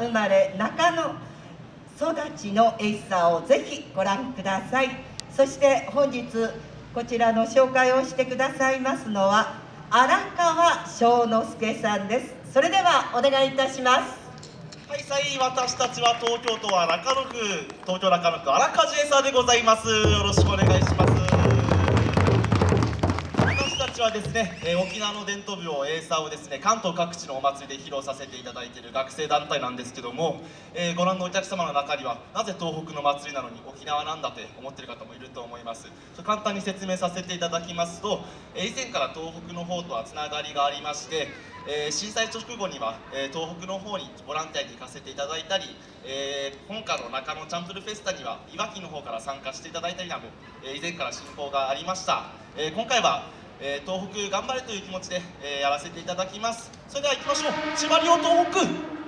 生まれ中野育ちのエイサーをぜひご覧ください。そして本日こちらの紹介をしてくださいますのは荒川翔之介さんです。それではお願いいたします。はいさい私たちは東京都は中野区東京中野区荒川ジエサーでございます。よろしくお願いします。ちはですね、えー沖縄の伝統舞踊エーサーをですね関東各地のお祭りで披露させていただいている学生団体なんですけども、えーご覧のお客様の中にはなぜ東北の祭りなのに沖縄なんだって思っている方もいると思います。簡単に説明させていただきますと、えー以前から東北の方とはつながりがありまして、えー震災直後には、え東北の方にボランティアに行かせていただいたり、えー本家の中野チャンプルフェスタにはいわきの方から参加していただいたりなど、え以前から親交がありました、え今回は、えー東北頑張れという気持ちで、えーやらせていただきます。それでは行きましょう。千葉両東北。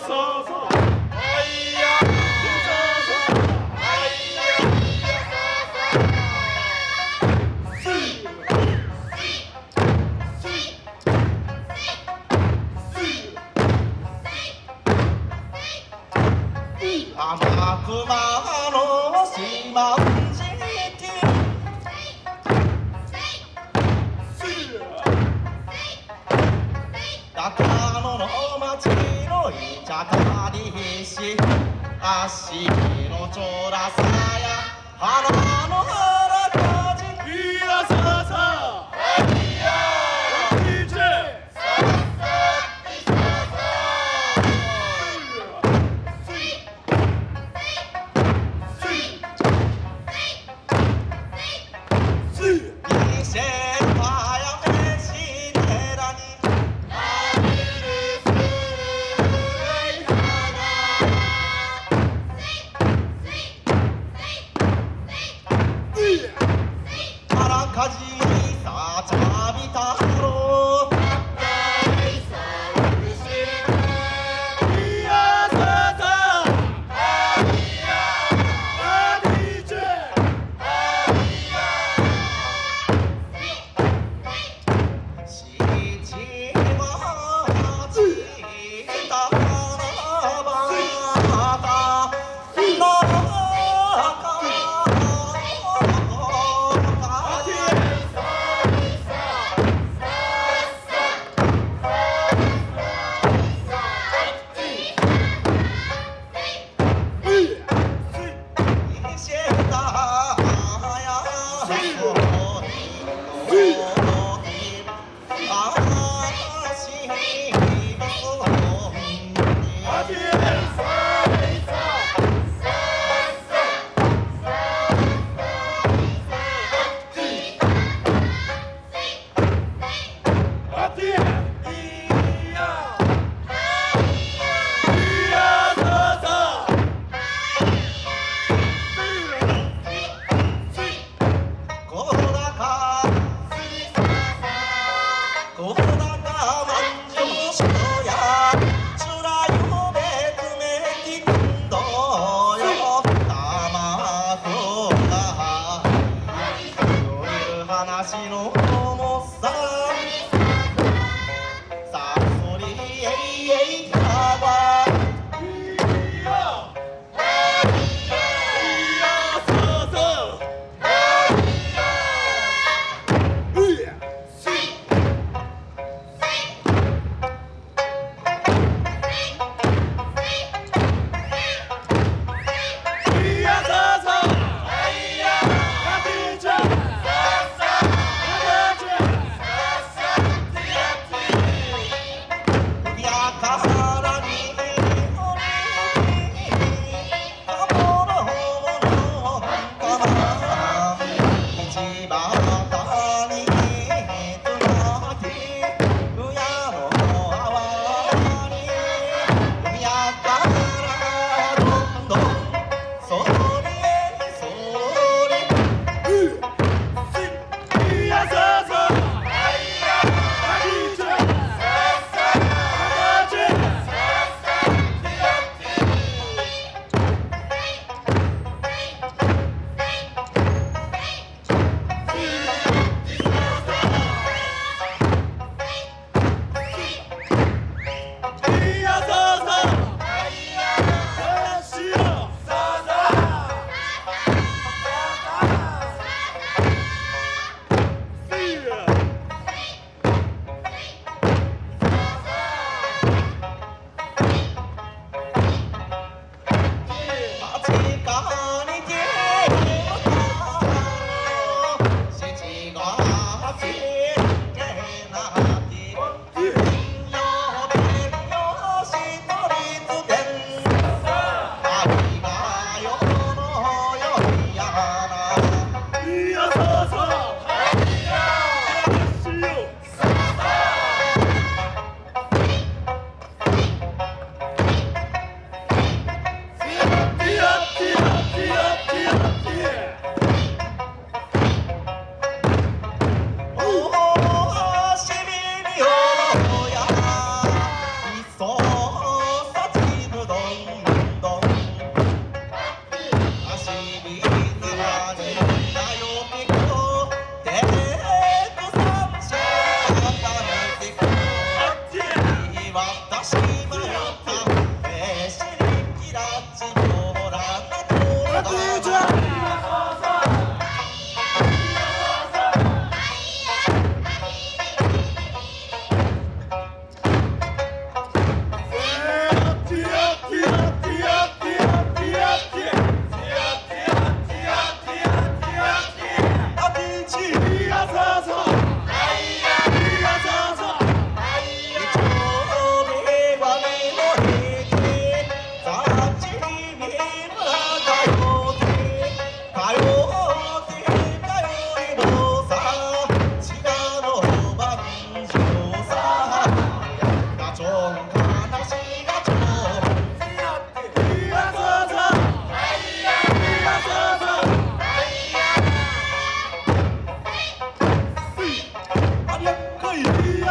天かりひし足のちょらさや花の花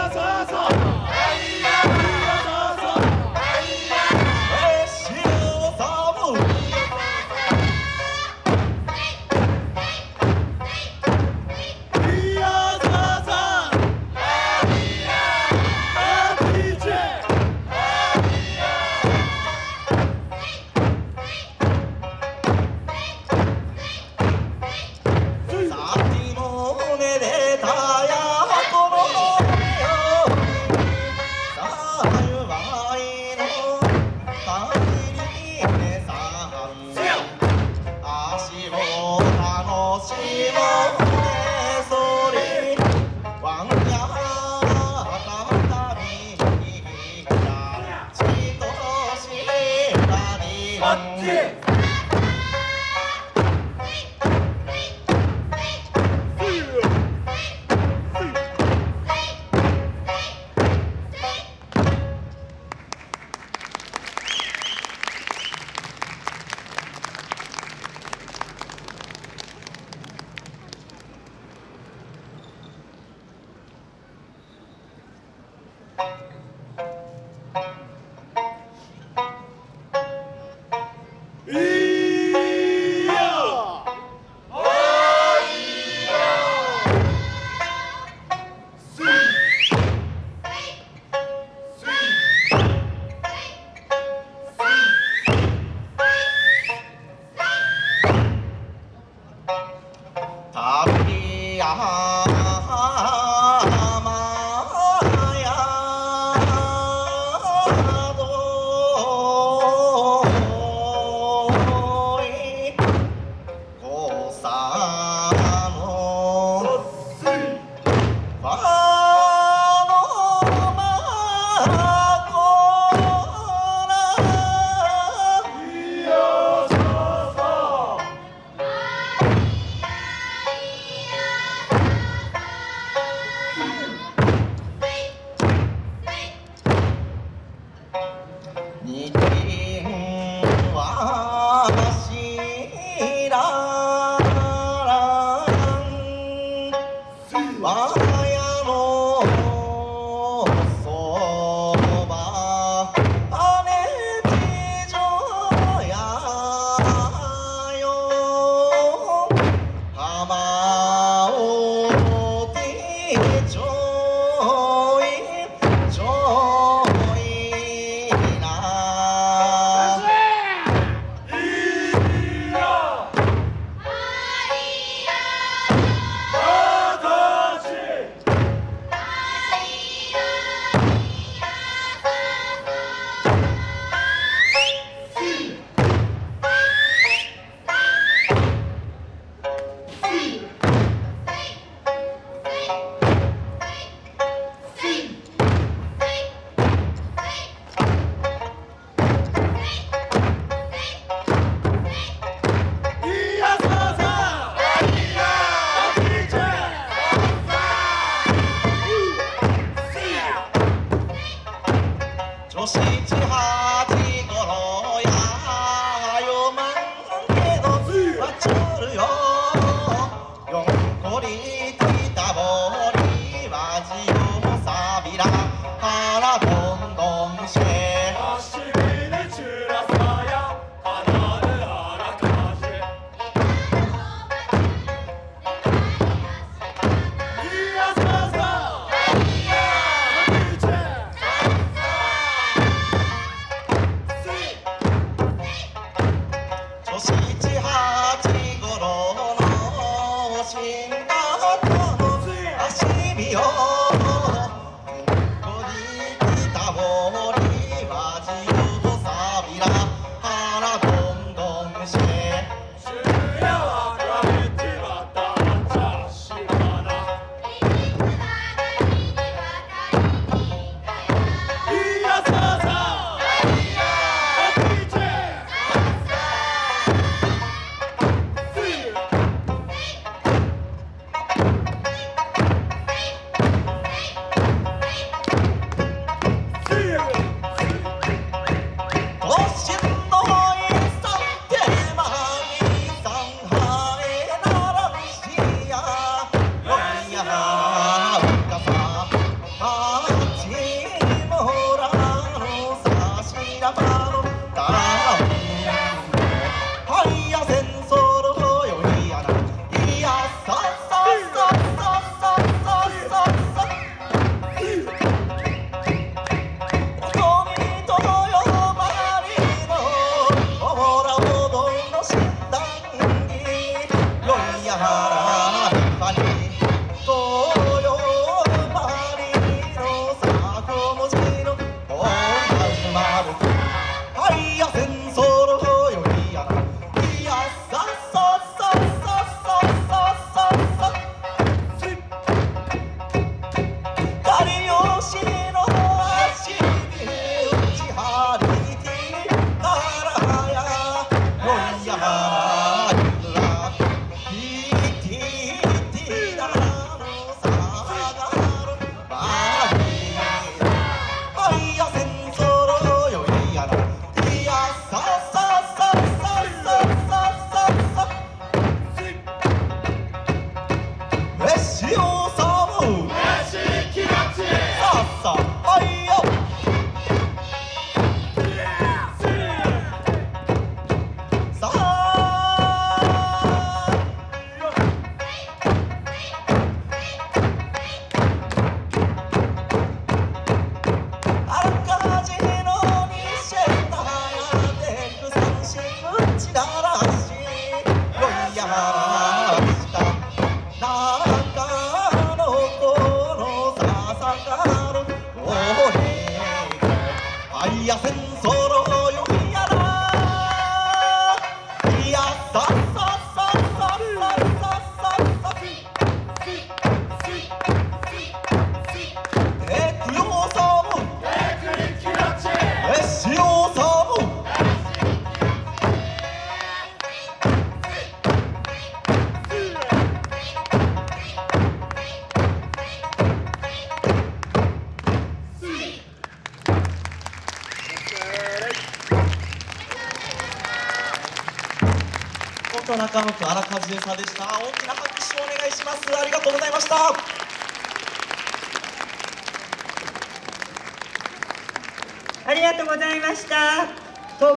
Yes, yes, yes. は Yo! y 中野区荒川恵さんでした。大きな拍手をお願いします。ありがとうございました。ありがとうございました。